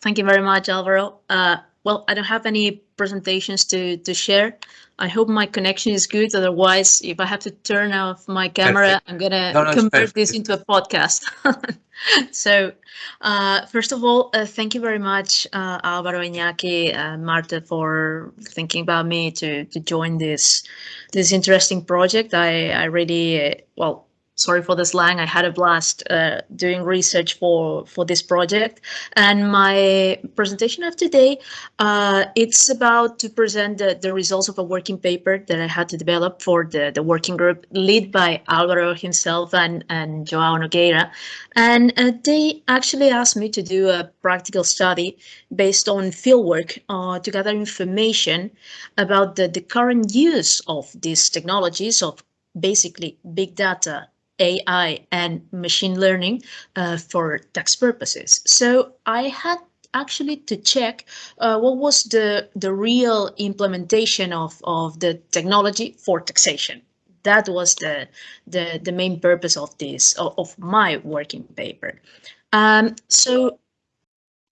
thank you very much, Alvaro. Uh, well, I don't have any presentations to, to share. I hope my connection is good. Otherwise, if I have to turn off my camera, perfect. I'm going to no, convert this into a podcast. so, uh, first of all, uh, thank you very much, uh, Alvaro Iñaki, uh, Marta, for thinking about me to, to join this this interesting project. I, I really, uh, well, sorry for the slang. I had a blast uh, doing research for for this project, and my presentation of today uh, it's about to present the, the results of a working paper that I had to develop for the the working group led by Alvaro himself and and Joao Nogueira, and uh, they actually asked me to do a practical study based on fieldwork uh, to gather information about the the current use of these technologies of basically big data AI and machine learning uh, for tax purposes. So I had actually to check uh, what was the, the real implementation of, of the technology for taxation. That was the, the, the main purpose of this, of, of my working paper. Um, so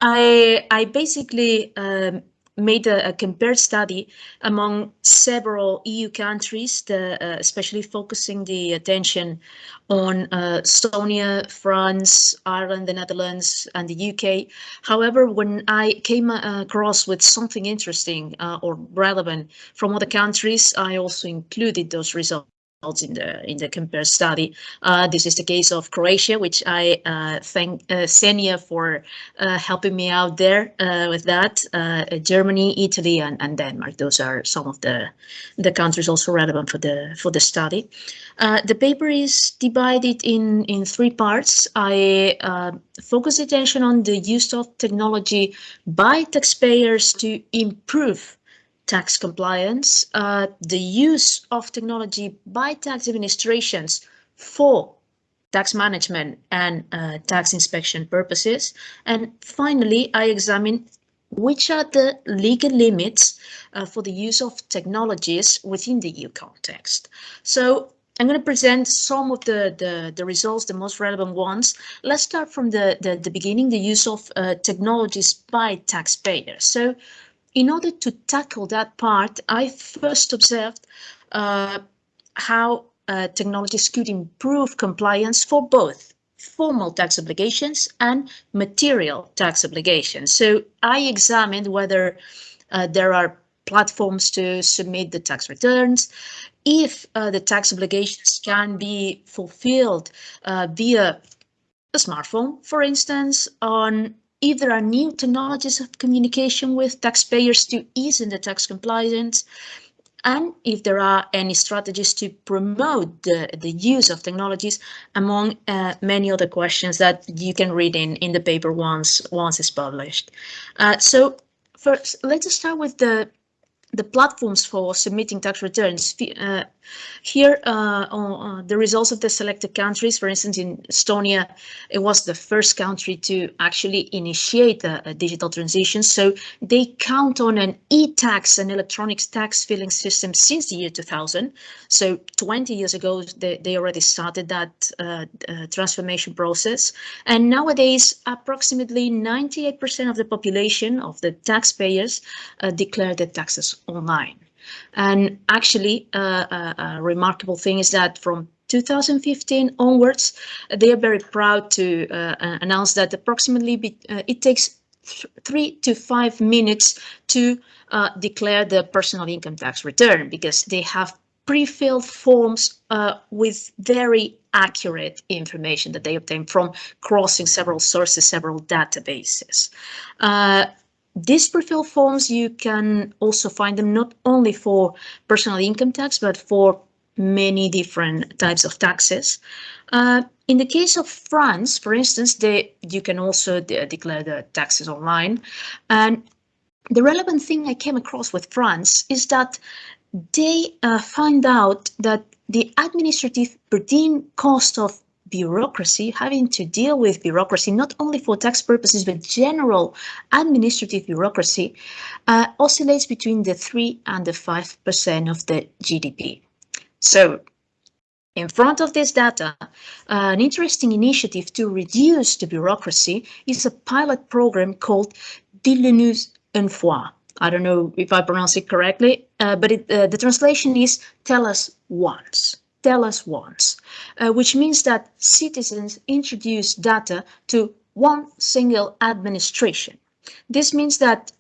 I, I basically um, made a, a, compared study among several EU countries, the, uh, especially focusing the attention on uh, Estonia, France, Ireland, the Netherlands, and the UK. However, when I came uh, across with something interesting uh, or relevant from other countries, I also included those results in the in the compare study. Uh, this is the case of Croatia, which I uh, thank uh, Senia for uh, helping me out there uh, with that. Uh, Germany, Italy, and, and Denmark. Those are some of the the countries also relevant for the for the study. the paper is divided in in three parts. I focus attention on the use of technology by taxpayers to improve tax compliance, uh, the use of technology by tax administrations for tax management and uh, tax inspection purposes. And finally, I examine which are the legal limits uh, for the use of technologies within the EU context. So I'm going to present some of the, the, the, results, the most relevant ones. Let's start from the, the, the beginning, the use of uh, technologies by taxpayers. So in order to tackle that part, I first observed uh, how uh, technologies could improve compliance for both formal tax obligations and material tax obligations. So I examined whether uh, there are platforms to submit the tax returns, if uh, the tax obligations can be fulfilled uh, via a smartphone, for instance, on if there are new technologies of communication with taxpayers to ease in the tax compliance, and if there are any strategies to promote the, the use of technologies among uh, many other questions that you can read in, in the paper once, once it's published. Uh, so first, let's start with the the platforms for submitting tax returns. Uh, here, uh, on, uh, the results of the selected countries, for instance, in Estonia, it was the first country to actually initiate a, a digital transition. So they count on an e-tax an electronic tax filing system since the year 2000. So 20 years ago, they, they already started that uh, uh, transformation process. And nowadays, approximately 98% of the population of the taxpayers uh, declare their taxes online. And actually, uh, a, uh, a remarkable thing is that from 2015 onwards, they are very proud to uh, uh, announce that approximately be, uh, it takes th three to five minutes to uh, declare the personal income tax return because they have pre-filled forms uh, with very accurate information that they obtain from crossing several sources, several databases. These pre-fill forms, you can also find them not only for personal income tax, but for many different types of taxes. Uh, in the case of France, for instance, they, you can also de declare the taxes online. And the relevant thing I came across with France is that they uh, find out that the administrative per diem cost of bureaucracy, having to deal with bureaucracy, not only for tax purposes, but general administrative bureaucracy, uh, oscillates between the 3 and the 5% of the GDP. So In front of this data, uh, an interesting initiative to reduce the bureaucracy is a pilot program called Dis-le-nous une fois. I don't know if I pronounce it correctly, uh, but it, uh, the translation is tell us once. Tell us once, uh, which means that citizens introduce data to one single administration. This means that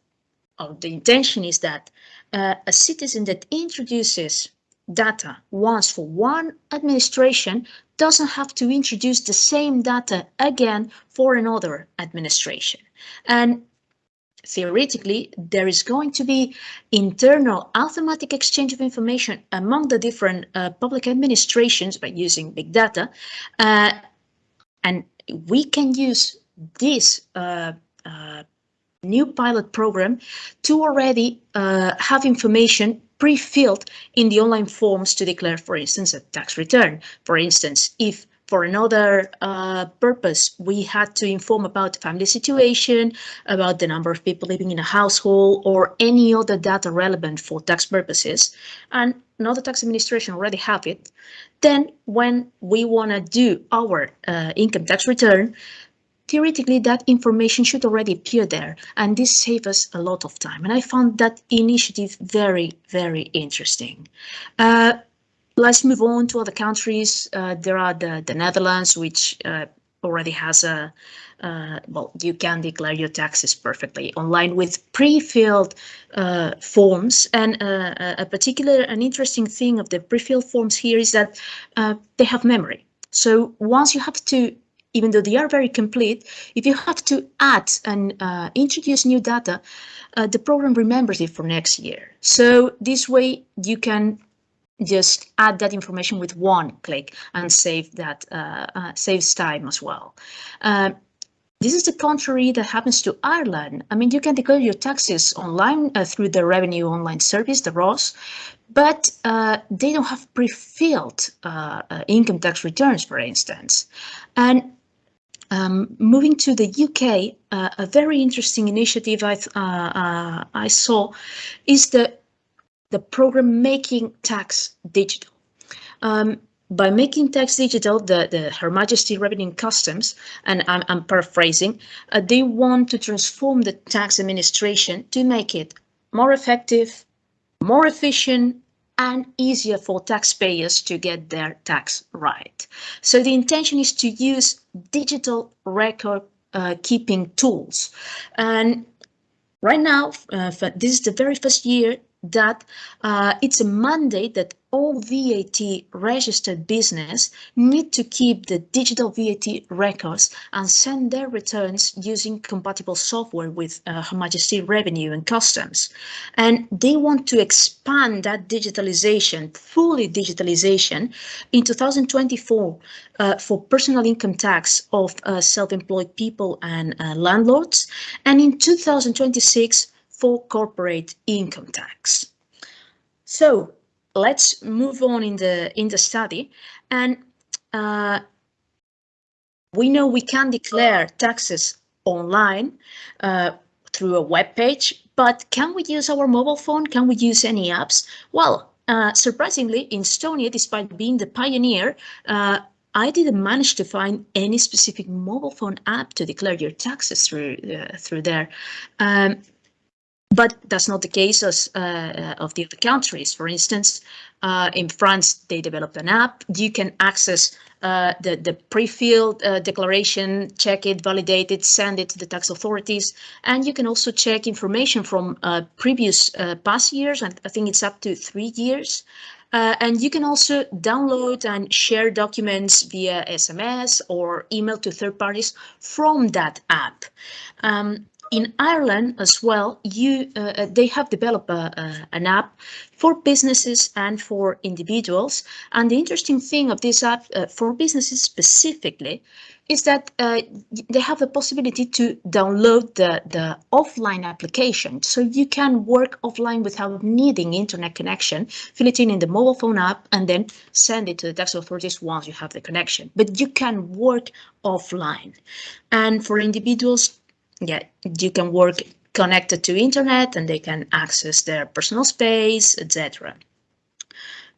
oh, the intention is that uh, a citizen that introduces data once for one administration doesn't have to introduce the same data again for another administration. And theoretically, there is going to be internal automatic exchange of information among the different uh, public administrations by using big data. Uh, and we can use this uh, uh new pilot program to already uh, have information pre-filled in the online forms to declare, for instance, a tax return. For instance, if for another uh, purpose, we had to inform about the family situation, about the number of people living in a household, or any other data relevant for tax purposes, and another tax administration already have it, then when we want to do our uh, income tax return, theoretically that information should already appear there. And this saves us a lot of time. And I found that initiative very very interesting. Uh, let's move on to other countries. Uh, there are the, the Netherlands which uh, already has a uh, well you can declare your taxes perfectly online with pre-filled uh, forms and uh, a particular an interesting thing of the pre-filled forms here is that they have memory. So once you have to even though they are very complete, if you have to add and uh, introduce new data, uh, the program remembers it for next year. So this way you can just add that information with one click and save that uh, uh saves time as well. Uh, this is the contrary that happens to Ireland. I mean, you can declare your taxes online uh, through the Revenue Online Service, the ROS, but uh, they don't have pre-filled uh, income tax returns, for instance. And um, moving to the UK, uh, a very interesting initiative I, uh, uh, I saw is the, the program Making Tax Digital. Um, by making tax digital, the, the Her Majesty Revenue and Customs, and I'm, I'm paraphrasing, uh, they want to transform the tax administration to make it more effective, more efficient, and easier for taxpayers to get their tax right. So the intention is to use digital record uh, keeping tools. And right now, uh, this is the very first year that uh, it's a mandate that all VAT registered business need to keep the digital VAT records and send their returns using compatible software with uh, Her Majesty Revenue and Customs. And they want to expand that digitalization, fully digitalization, in 2024 uh, for personal income tax of uh, self-employed people and uh, landlords, and in 2026 for corporate income tax. So let's move on in the in the study and uh, we know we can declare taxes online uh, through a web page, but can we use our mobile phone? Can we use any apps? Well, uh, surprisingly, in Estonia, despite being the pioneer, uh, I didn't manage to find any specific mobile phone app to declare your taxes through uh, through there. Um, but that's not the case as, uh, of the other countries. For instance, uh, in France, they developed an app. You can access uh, the, the pre-filled uh, declaration, check it, validate it, send it to the tax authorities. And you can also check information from uh, previous uh, past years, and I think it's up to three years. and you can also download and share documents via SMS or email to third parties from that app. Um, in Ireland as well, you uh, uh, they have developed a, a, an app for businesses and for individuals. And the interesting thing of this app uh, for businesses specifically is that uh, they have the possibility to download the, the offline application. So you can work offline without needing internet connection, fill it in in the mobile phone app, and then send it to the tax authorities once you have the connection. But you can work offline. And for individuals, yeah, you can work connected to internet and they can access their personal space, etc.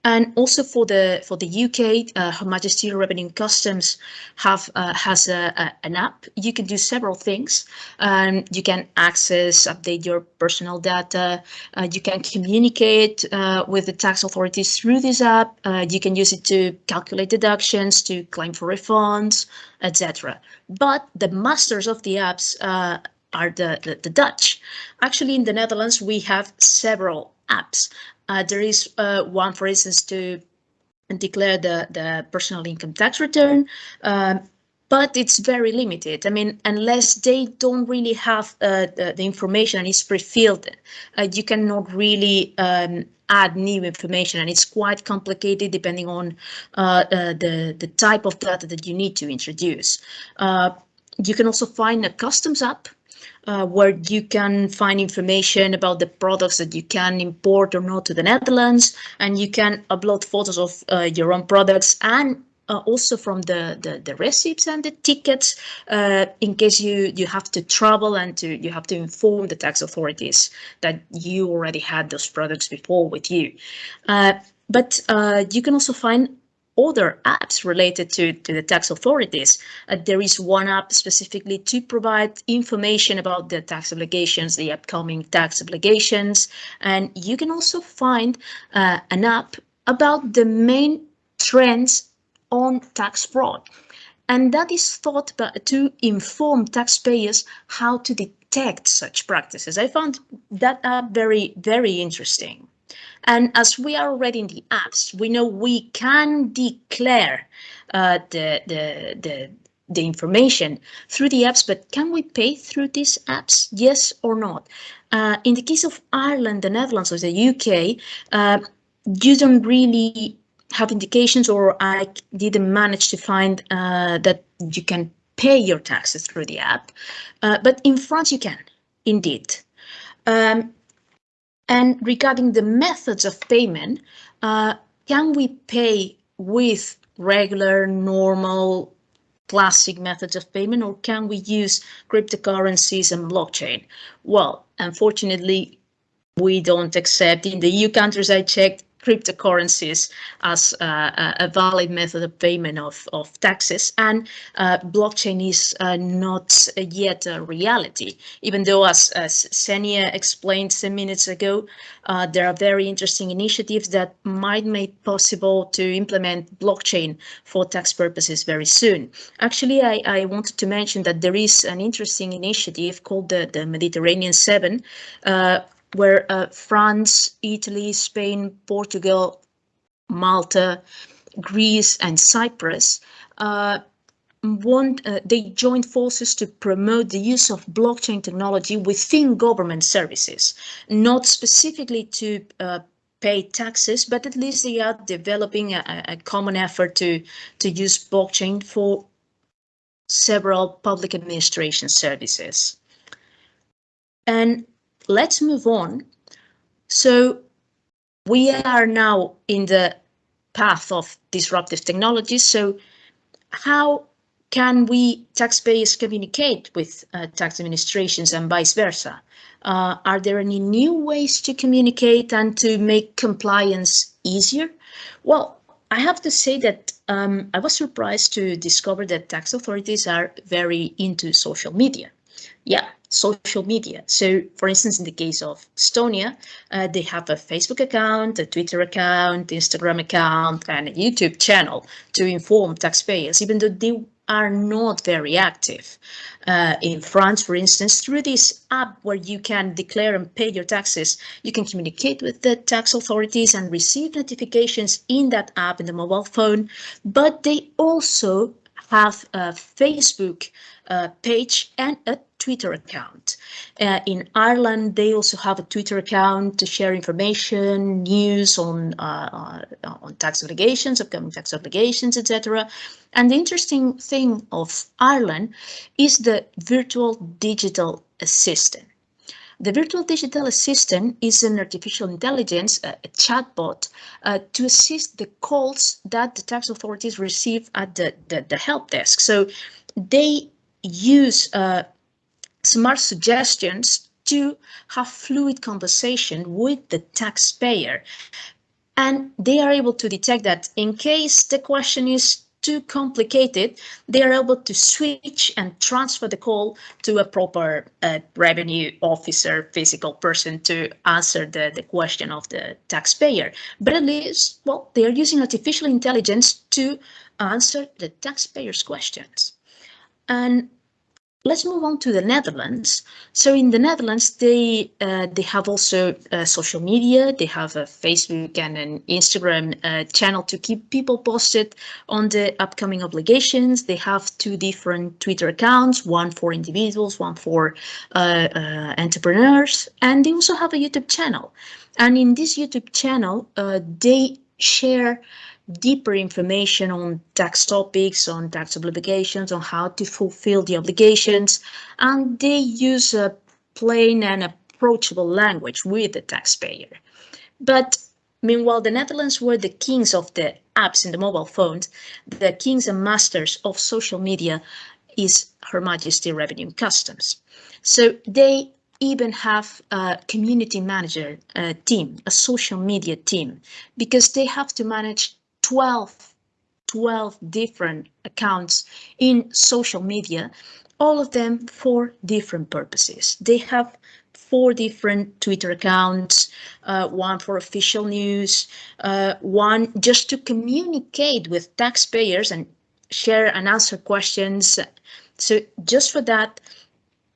And also for the for the UK, uh, Her Majesty Revenue and Customs have uh, has a, a, an app. You can do several things. Um, you can access, update your personal data. Uh, you can communicate uh, with the tax authorities through this app. Uh, you can use it to calculate deductions, to claim for refunds, etc. But the masters of the apps uh, are the, the, the Dutch. Actually, in the Netherlands, we have several apps. Uh, there is uh, one, for instance, to declare the, the personal income tax return, um, but it's very limited. I mean, unless they don't really have uh, the, the, information and it's pre-filled, uh, you cannot really um, add new information and it's quite complicated depending on uh, uh, the, the type of data that you need to introduce. you can also find a customs app uh, where you can find information about the products that you can import or not to the Netherlands, and you can upload photos of uh, your own products and uh, also from the, the, the receipts and the tickets uh, in case you you have to travel and to you have to inform the tax authorities that you already had those products before with you. Uh, but uh, you can also find other apps related to, to the tax authorities. Uh, there is one app specifically to provide information about the tax obligations, the upcoming tax obligations. And you can also find uh, an app about the main trends on tax fraud. And that is thought to inform taxpayers how to detect such practices. I found that app very, very interesting. And as we are already in the apps, we know we can declare uh, the, the, the, the information through the apps, but can we pay through these apps? Yes or not? Uh, in the case of Ireland, the Netherlands, or the UK, uh, you don't really have indications or I didn't manage to find uh, that you can pay your taxes through the app. Uh, but in France, you can, indeed. Um, and regarding the methods of payment, uh, can we pay with regular, normal, classic methods of payment, or can we use cryptocurrencies and blockchain? Well, unfortunately, we don't accept in the EU countries I checked, cryptocurrencies as uh, a valid method of payment of, of taxes. And uh, blockchain is uh, not yet a reality. Even though as, as Senia explained some minutes ago uh, there are very interesting initiatives that might make possible to implement blockchain for tax purposes very soon. Actually I, I wanted to mention that there is an interesting initiative called the, the Mediterranean 7 uh, where uh, France, Italy, Spain, Portugal, Malta, Greece, and Cyprus uh, want uh, they joined forces to promote the use of blockchain technology within government services, not specifically to uh, pay taxes, but at least they are developing a, a common effort to to use blockchain for several public administration services. And let's move on. So we are now in the path of disruptive technologies. So how can we taxpayers communicate with uh, tax administrations and vice versa? Uh, are there any new ways to communicate and to make compliance easier? Well, I have to say that um, I was surprised to discover that tax authorities are very into social media. Yeah, social media. So, for instance, in the case of Estonia, uh, they have a Facebook account, a Twitter account, Instagram account, and a YouTube channel to inform taxpayers, even though they are not very active. Uh, in France, for instance, through this app where you can declare and pay your taxes, you can communicate with the tax authorities and receive notifications in that app in the mobile phone, but they also have a Facebook uh, page and a Twitter account. Uh, in Ireland, they also have a Twitter account to share information, news on uh, uh on tax obligations, upcoming tax obligations, etc. And the interesting thing of Ireland is the virtual digital assistant. The virtual digital assistant is an artificial intelligence, a, a chatbot, uh, to assist the calls that the tax authorities receive at the, the, the help desk. So they use uh, smart suggestions to have fluid conversation with the taxpayer And they are able to detect that in case the question is too complicated, they are able to switch and transfer the call to a proper uh, revenue officer, physical person to answer the, the question of the taxpayer. But at least, well, they are using artificial intelligence to answer the taxpayer's questions. And Let's move on to the Netherlands. So in the Netherlands, they uh, they have also uh, social media. They have a Facebook and an Instagram uh, channel to keep people posted on the upcoming obligations. They have two different Twitter accounts, one for individuals, one for uh, uh, entrepreneurs, and they also have a YouTube channel. And in this YouTube channel, uh, they share deeper information on tax topics, on tax obligations, on how to fulfill the obligations, and they use a plain and approachable language with the taxpayer. But meanwhile, the Netherlands were the kings of the apps in the mobile phones, the kings and masters of social media is Her Majesty Revenue and Customs. So they even have a community manager uh, team, a social media team, because they have to manage 12, 12 different accounts in social media, all of them for different purposes. They have four different Twitter accounts, uh, one for official news, uh, one just to communicate with taxpayers and share and answer questions. So just for that,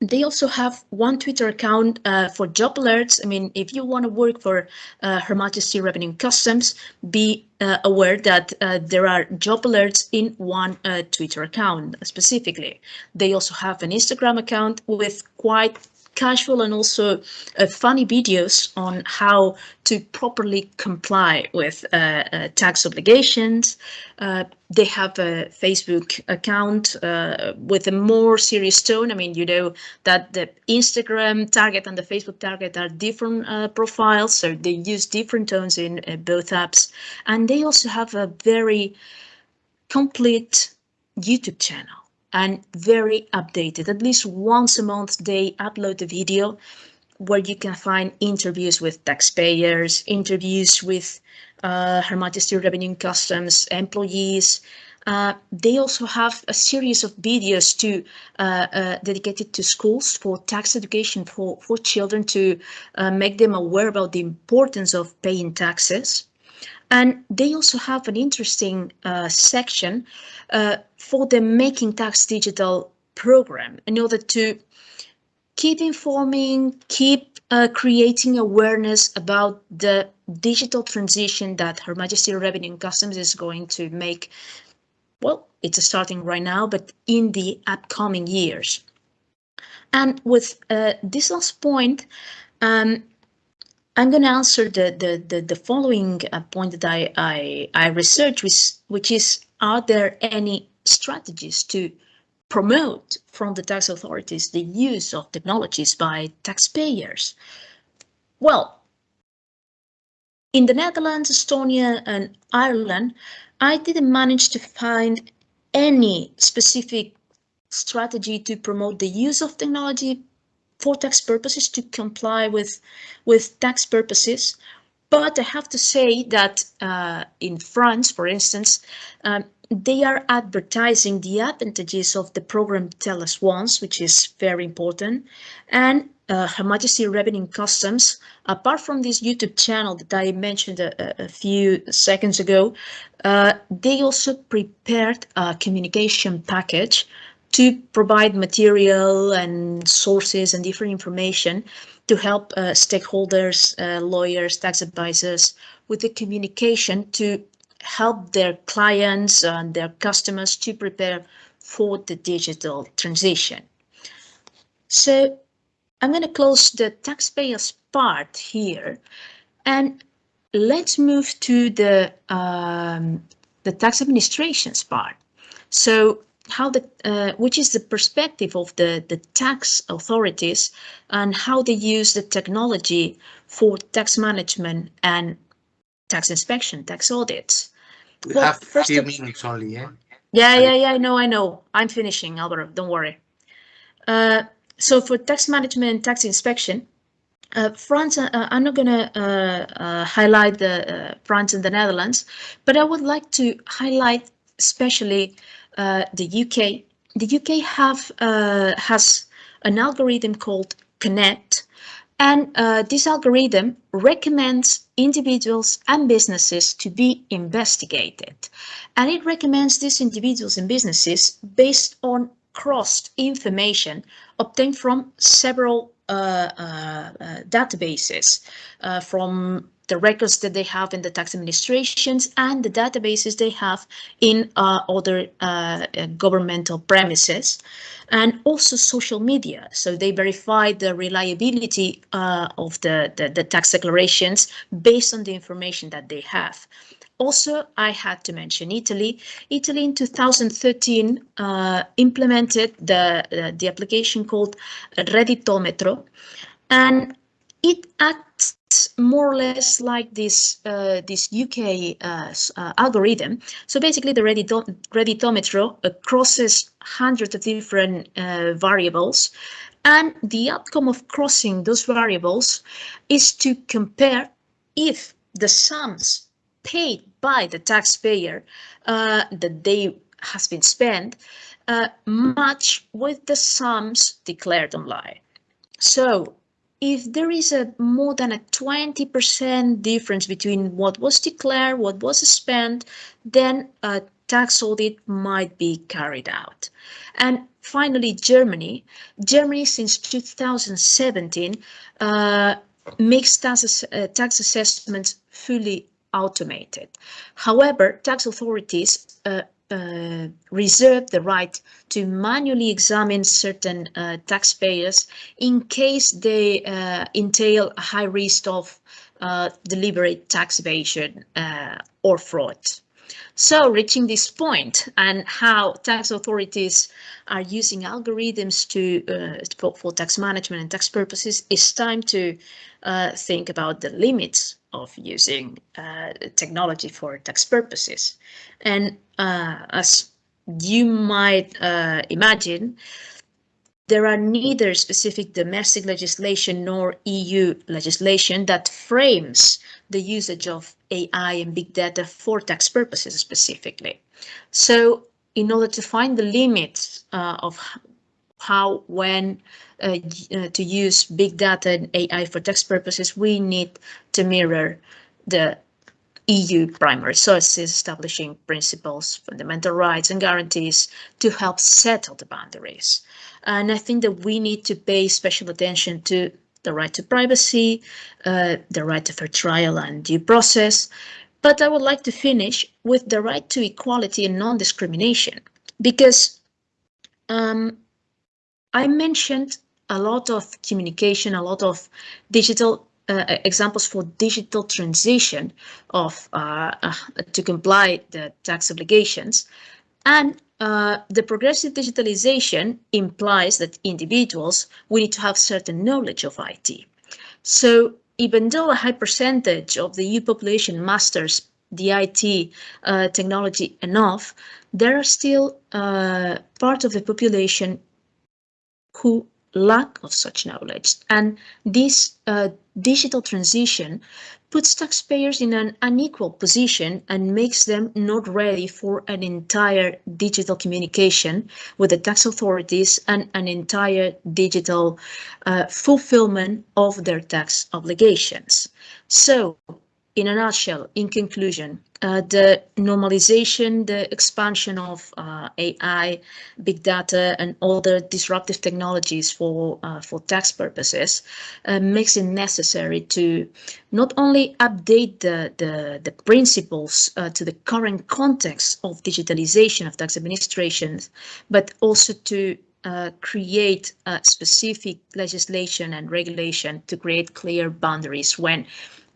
they also have one Twitter account uh, for job alerts. I mean, if you want to work for uh, Her Majesty Revenue Customs, be uh, aware that uh, there are job alerts in one uh, Twitter account specifically. They also have an Instagram account with quite casual and also uh, funny videos on how to properly comply with uh, uh, tax obligations. Uh, they have a Facebook account uh, with a more serious tone. I mean, you know that the Instagram target and the Facebook target are different uh, profiles, so they use different tones in both apps. And they also have a very complete YouTube channel and very updated. At least once a month, they upload a video where you can find interviews with taxpayers, interviews with uh, Her Majesty Revenue and Customs employees. Uh, they also have a series of videos to uh, uh dedicated to schools for tax education for, for children to uh, make them aware about the importance of paying taxes. And they also have an interesting uh, section uh, for the Making Tax Digital program in order to keep informing, keep uh, creating awareness about the digital transition that Her Majesty Revenue and Customs is going to make. Well, it's starting right now, but in the upcoming years. And with uh, this last point, um, I'm going to answer the, the, the, the following uh, point that I, I, I researched, which, which is, are there any strategies to promote from the tax authorities the use of technologies by taxpayers? Well, in the Netherlands, Estonia and Ireland, I didn't manage to find any specific strategy to promote the use of technology for tax purposes to comply with with tax purposes. But I have to say that uh, in France, for instance, um, they are advertising the advantages of the program Tell Us Once, which is very important. And uh, Her Majesty Revenue Customs, apart from this YouTube channel that I mentioned a, a few seconds ago, uh, they also prepared a communication package to provide material and sources and different information to help uh, stakeholders, uh, lawyers, tax advisors with the communication to help their clients and their customers to prepare for the digital transition. So I'm going to close the taxpayers part here and let's move to the um, the tax administration's part. So how the uh, which is the perspective of the the tax authorities and how they use the technology for tax management and tax inspection, tax audits. We well, have a few minutes only, yeah? Yeah, yeah, yeah, I know, I know. I'm finishing, Alvaro, don't worry. Uh, so for tax management and tax inspection, uh, France, uh, I'm not going to uh, uh, highlight the uh, France and the Netherlands, but I would like to highlight especially the UK. The UK have has an algorithm called Connect, and this algorithm recommends individuals and businesses to be investigated. And it recommends these individuals and businesses based on crossed information obtained from several uh, uh, uh, databases from the records that they have in the tax administrations and the databases they have in uh, other uh, governmental premises and also social media. So they verify the reliability uh, of the, the, the, tax declarations based on the information that they have. Also, I had to mention Italy. Italy in 2013 uh, implemented the, uh, the application called Redditometro, and it acts more or less like this uh, this UK uh, uh, algorithm. So basically, the Redditometro uh, crosses hundreds of different uh, variables, and the outcome of crossing those variables is to compare if the sums paid by the taxpayer uh, that they has been spent uh, match with the sums declared online. So if there is a more than a 20% difference between what was declared, what was spent, then a tax audit might be carried out. And finally, Germany. Germany, since 2017, uh, makes tax, uh, tax assessments fully automated. However, tax authorities uh, uh, reserve the right to manually examine certain uh, taxpayers in case they uh, entail a high risk of uh, deliberate tax evasion uh, or fraud. So reaching this point and how tax authorities are using algorithms to uh, for, for, tax management and tax purposes, it's time to uh, think about the limits of using uh, technology for tax purposes. And uh, as you might uh, imagine, there are neither specific domestic legislation nor EU legislation that frames the usage of AI and big data for tax purposes specifically. So in order to find the limits uh, of how, when uh, uh, to use big data and AI for tax purposes, we need to mirror the EU primary sources establishing principles, fundamental rights and guarantees to help settle the boundaries. And I think that we need to pay special attention to the right to privacy, uh, the right to fair trial and due process. But I would like to finish with the right to equality and non-discrimination, because um, I mentioned a lot of communication, a lot of digital uh, examples for digital transition of uh, uh, to comply the tax obligations. And uh, the progressive digitalization implies that individuals will need to have certain knowledge of IT. So even though a high percentage of the EU population masters the IT uh, technology enough, there are still uh, part of the population who lack of such knowledge. And this uh, digital transition puts taxpayers in an unequal position and makes them not ready for an entire digital communication with the tax authorities and an entire digital uh, fulfillment of their tax obligations. So in a nutshell, in conclusion, uh, the normalization, the expansion of uh, AI, big data, and other disruptive technologies for uh, for tax purposes uh, makes it necessary to not only update the the, the principles uh, to the current context of digitalization of tax administrations, but also to uh, create specific legislation and regulation to create clear boundaries when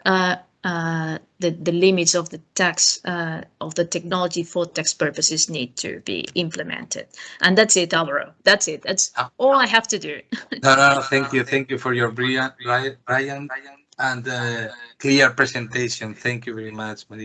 uh, uh, the, the limits of the tax uh, of the technology for tax purposes need to be implemented. And that's it, Alvaro. That's it. That's all I have to do. no, no, thank you. Thank you for your brilliant, Brian, and uh, clear presentation. Thank you very much, Maria.